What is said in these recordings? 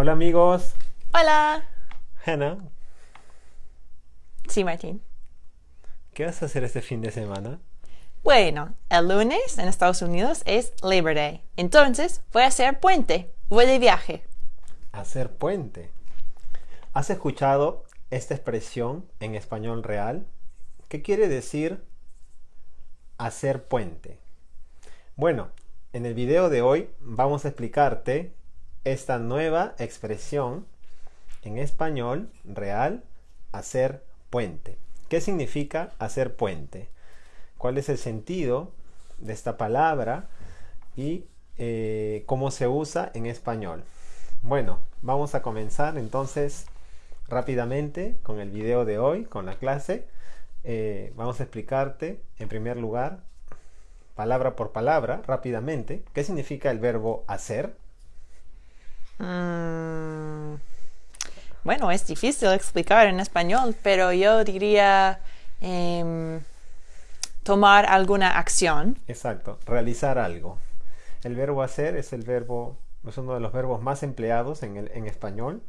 Hola amigos. Hola. Hannah, Sí, Martín. ¿qué vas a hacer este fin de semana? Bueno, el lunes en Estados Unidos es Labor Day. Entonces voy a hacer puente. Voy de viaje. Hacer puente. ¿Has escuchado esta expresión en español real? ¿Qué quiere decir hacer puente? Bueno, en el video de hoy vamos a explicarte esta nueva expresión en español real, hacer puente. ¿Qué significa hacer puente? ¿Cuál es el sentido de esta palabra y eh, cómo se usa en español? Bueno, vamos a comenzar entonces rápidamente con el video de hoy, con la clase. Eh, vamos a explicarte en primer lugar, palabra por palabra, rápidamente, qué significa el verbo hacer. Mm, bueno, es difícil explicar en español, pero yo diría em, tomar alguna acción. Exacto, realizar algo. El verbo hacer es el verbo, es uno de los verbos más empleados en, español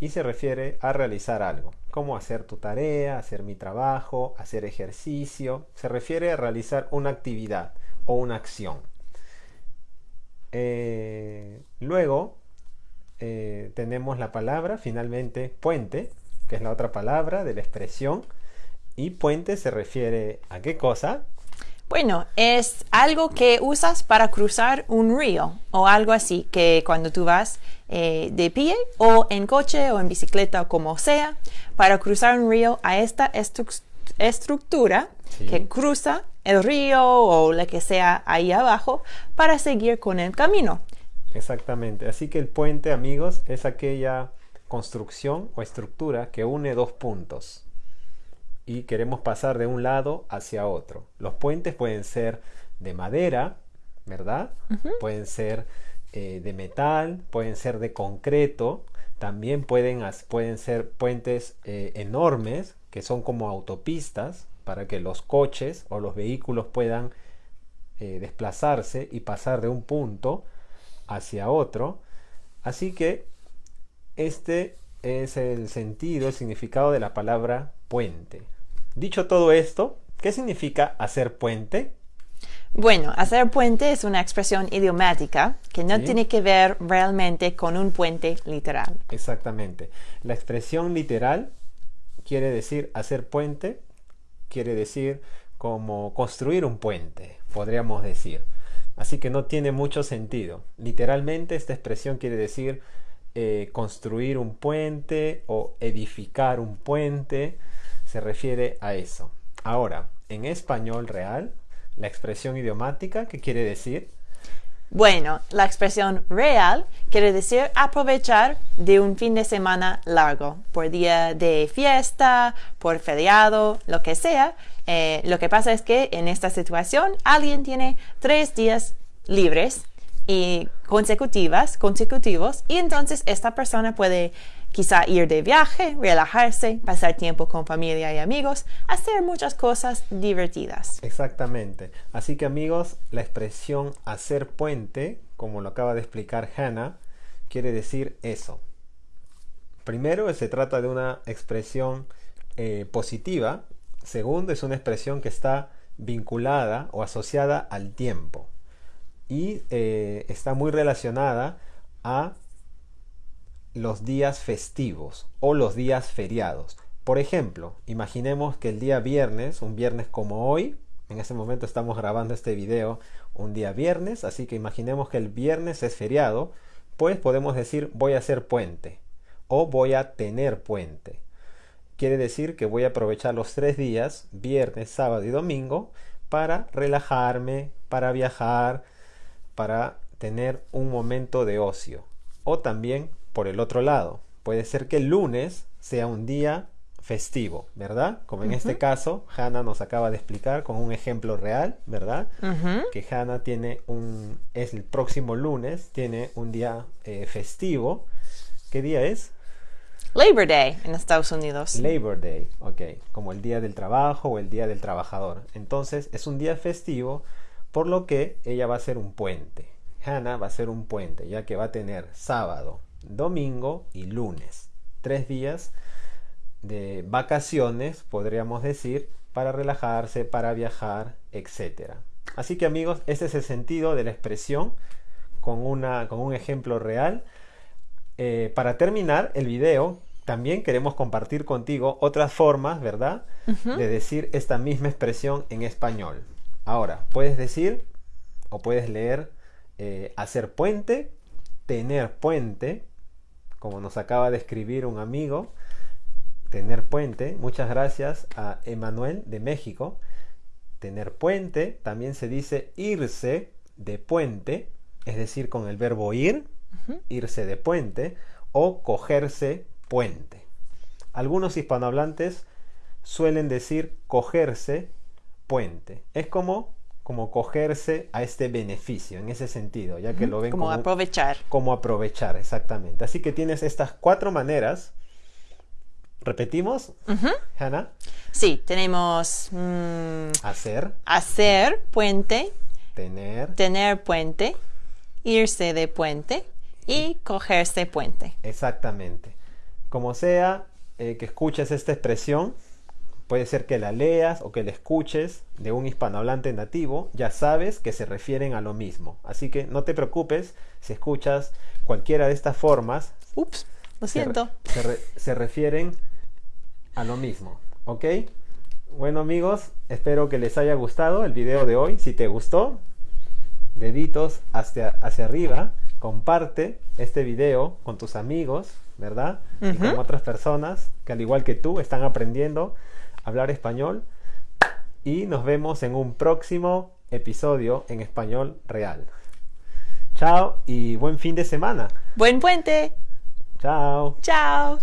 y se refiere a realizar algo, como hacer tu tarea, hacer mi trabajo, hacer ejercicio. Se refiere a realizar una actividad o una acción. Eh, luego eh, tenemos la palabra finalmente puente, que es la otra palabra de la expresión. Y puente se refiere a qué cosa? Bueno, es algo que usas para cruzar un río o algo así, que cuando tú vas eh, de pie o en coche o en bicicleta o como sea, para cruzar un río a esta estru- estructura Sí. que cruza el río o lo que sea ahí abajo para seguir con el camino. Exactamente. Así que el puente, amigos, es aquella construcción o estructura que une dos puntos y queremos pasar de un lado hacia otro. Los puentes pueden ser de madera, ¿verdad? Pueden ser eh, de metal, pueden ser de concreto, también pueden, pueden ser puentes eh, enormes que son como autopistas para que los coches o los vehículos puedan eh, desplazarse y pasar de un punto hacia otro. Así que este es el sentido, el significado de la palabra puente. Dicho todo esto, ¿qué significa hacer puente? Bueno, hacer puente es una expresión idiomática que no Sí. tiene que ver realmente con un puente literal. Exactamente. La expresión literal quiere decir hacer puente, quiere decir como construir un puente, podríamos decir. Así que no tiene mucho sentido. Literalmente esta expresión quiere decir eh, construir un puente o edificar un puente. Se refiere a eso. Ahora, en español real, la expresión idiomática, ¿qué quiere decir? Bueno, la expresión real quiere decir aprovechar de un fin de semana largo, por día de fiesta, por feriado, lo que sea. Eh, lo que pasa es que en esta situación alguien tiene tres días libres y consecutivas, consecutivos, y entonces esta persona puede quizá ir de viaje, relajarse, pasar tiempo con familia y amigos, hacer muchas cosas divertidas. Exactamente. Así que amigos, la expresión hacer puente, como lo acaba de explicar Hannah, quiere decir eso. Primero, se trata de una expresión eh, positiva. Segundo, es una expresión que está vinculada o asociada al tiempo. Y eh, está muy relacionada a los días festivos o los días feriados. Por ejemplo, imaginemos que el día viernes, un viernes como hoy, en este momento estamos grabando este video un día viernes, así que imaginemos que el viernes es feriado, pues podemos decir voy a hacer puente o voy a tener puente. Quiere decir que voy a aprovechar los tres días, viernes, sábado y domingo, para relajarme, para viajar, para tener un momento de ocio. O también por el otro lado, puede ser que el lunes sea un día festivo, ¿verdad? Como en este caso, Hannah nos acaba de explicar con un ejemplo real, ¿verdad? Que Hannah tiene un, es el próximo lunes, tiene un día eh, festivo. ¿Qué día es? Labor Day en Estados Unidos. Labor Day, ok, como el día del trabajo o el día del trabajador. Entonces es un día festivo, por lo que ella va a ser un puente. Hannah va a ser un puente, ya que va a tener sábado, domingo y lunes. Tres días de vacaciones, podríamos decir, para relajarse, para viajar, etc. Así que amigos, este es el sentido de la expresión con, una, con un ejemplo real. Eh, para terminar el video, también queremos compartir contigo otras formas, ¿verdad? De decir esta misma expresión en español. Ahora, puedes decir o puedes leer eh, hacer puente, tener puente, como nos acaba de escribir un amigo, tener puente. Muchas gracias a Emanuel de México. Tener puente también se dice irse de puente, es decir, con el verbo ir, irse de puente, o cogerse puente. Algunos hispanohablantes suelen decir cogerse puente. Es como, como cogerse a este beneficio, en ese sentido, ya que lo ven como, aprovechar. Como aprovechar, exactamente. Así que tienes estas cuatro maneras. ¿Repetimos, Hannah? Sí, tenemos mm, hacer, hacer puente, tener, tener puente, irse de puente y cogerse puente. Exactamente. Como sea eh, que escuches esta expresión, puede ser que la leas o que la escuches de un hispanohablante nativo, ya sabes que se refieren a lo mismo. Así que no te preocupes si escuchas cualquiera de estas formas. Ups, lo siento. Se, refieren a lo mismo, ¿ok? Bueno amigos, espero que les haya gustado el video de hoy. Si te gustó, deditos hacia, hacia arriba, comparte este video con tus amigos, ¿verdad? Y con otras personas que al igual que tú están aprendiendo hablar español. Y nos vemos en un próximo episodio en español real. Chao y buen fin de semana. Buen puente. Chao. Chao.